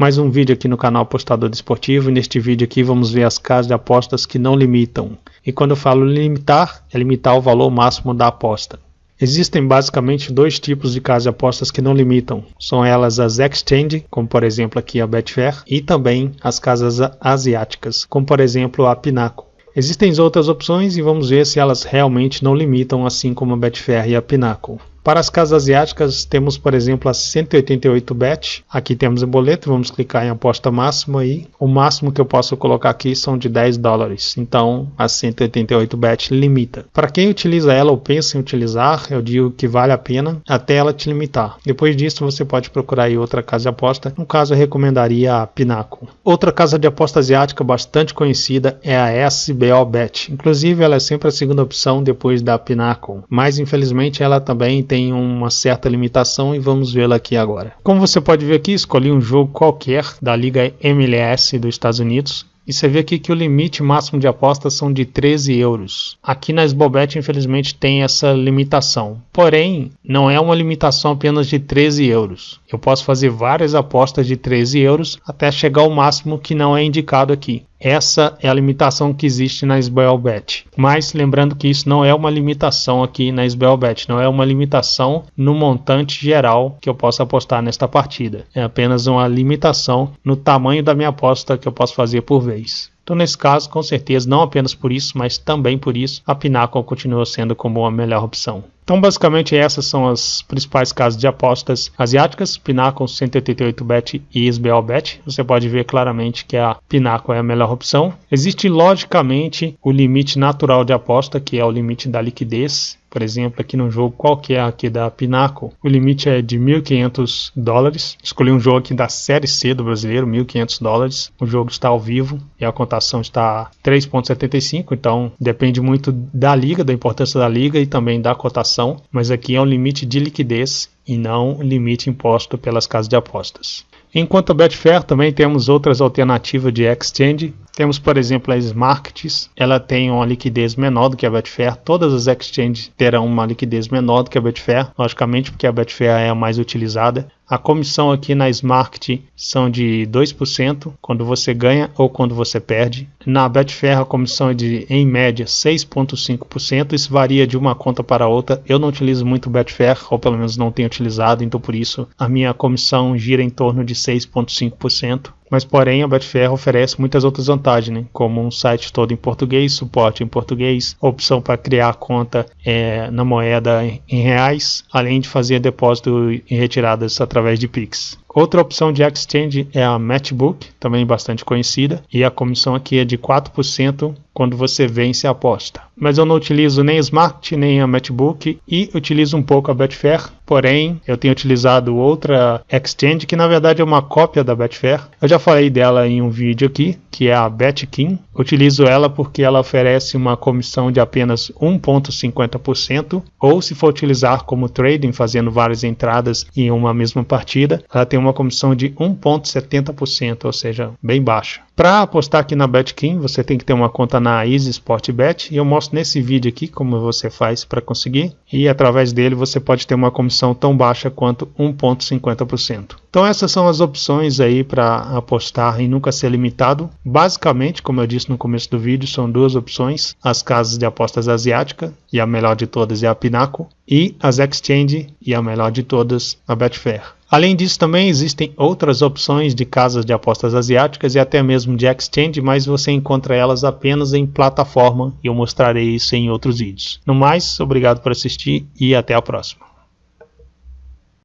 Mais um vídeo aqui no canal Apostador Desportivo e neste vídeo aqui vamos ver as casas de apostas que não limitam. E quando eu falo limitar, é limitar o valor máximo da aposta. Existem basicamente dois tipos de casas de apostas que não limitam. São elas as exchange, como por exemplo aqui a Betfair, e também as casas asiáticas, como por exemplo a Pinaco. Existem outras opções e vamos ver se elas realmente não limitam assim como a Betfair e a Pinnacle. Para as casas asiáticas, temos, por exemplo, a 188bet. Aqui temos o boleto, vamos clicar em aposta máxima e o máximo que eu posso colocar aqui são de 10 dólares. Então, a 188bet limita. Para quem utiliza ela ou pensa em utilizar, eu digo que vale a pena até ela te limitar. Depois disso, você pode procurar outra casa de aposta. No caso, eu recomendaria a Pinnacle. Outra casa de aposta asiática bastante conhecida é a SBO Bet. Inclusive, ela é sempre a segunda opção depois da Pinnacle. Mas, infelizmente, ela também tem tem uma certa limitação e vamos vê-la aqui agora. Como você pode ver aqui, escolhi um jogo qualquer da Liga MLS dos Estados Unidos e você vê aqui que o limite máximo de apostas são de 13 euros. Aqui na Sbobet, infelizmente, tem essa limitação. Porém, não é uma limitação apenas de 13 euros. Eu posso fazer várias apostas de 13 euros até chegar ao máximo que não é indicado aqui. Essa é a limitação que existe na SBLBet. Mas lembrando que isso não é uma limitação aqui na SBLBet, não é uma limitação no montante geral que eu posso apostar nesta partida. É apenas uma limitação no tamanho da minha aposta que eu posso fazer por vez. Então, nesse caso, com certeza, não apenas por isso, mas também por isso, a Pinnacle continua sendo como a melhor opção. Então, basicamente, essas são as principais casas de apostas asiáticas, Pinnacle, 188bet e SBLBet. Você pode ver claramente que a Pinnacle é a melhor opção. Existe, logicamente, o limite natural de aposta, que é o limite da liquidez, por exemplo, aqui no jogo qualquer aqui da Pinaco, o limite é de 1.500 dólares. Escolhi um jogo aqui da Série C do brasileiro, 1.500 dólares. O jogo está ao vivo e a cotação está 3.75, então depende muito da liga, da importância da liga e também da cotação, mas aqui é um limite de liquidez e não limite imposto pelas casas de apostas. Enquanto a Betfair também temos outras alternativas de exchange. Temos, por exemplo, a Smarkets. Ela tem uma liquidez menor do que a Betfair. Todas as exchanges terão uma liquidez menor do que a Betfair, logicamente porque a Betfair é a mais utilizada. A comissão aqui na Smart são de 2% quando você ganha ou quando você perde. Na Betfair a comissão é de, em média, 6,5%. Isso varia de uma conta para outra. Eu não utilizo muito Betfair, ou pelo menos não tenho utilizado, então por isso a minha comissão gira em torno de 6,5%. Mas, porém, a Betfair oferece muitas outras vantagens, né? como um site todo em português, suporte em português, opção para criar conta é, na moeda em reais, além de fazer depósito e retiradas através de Pix. Outra opção de exchange é a Matchbook, também bastante conhecida, e a comissão aqui é de 4% quando você vence a aposta. Mas eu não utilizo nem Smart nem a Matchbook e utilizo um pouco a Betfair, porém eu tenho utilizado outra exchange que na verdade é uma cópia da Betfair. Eu já falei dela em um vídeo aqui, que é a Betkin. Utilizo ela porque ela oferece uma comissão de apenas 1.50% ou se for utilizar como trading, fazendo várias entradas em uma mesma partida, ela tem uma comissão de 1.70%, ou seja, bem baixa. Para apostar aqui na Betkin, você tem que ter uma conta na Easy Sport Bet e eu mostro nesse vídeo aqui como você faz para conseguir e através dele você pode ter uma comissão tão baixa quanto 1.50%. Então essas são as opções aí para apostar e nunca ser limitado. Basicamente, como eu disse no começo do vídeo, são duas opções: as casas de apostas asiática e a melhor de todas é a Pinnacle e as exchange e a melhor de todas a Betfair. Além disso, também existem outras opções de casas de apostas asiáticas e até mesmo de exchange, mas você encontra elas apenas em plataforma e eu mostrarei isso em outros vídeos. No mais, obrigado por assistir e até a próxima.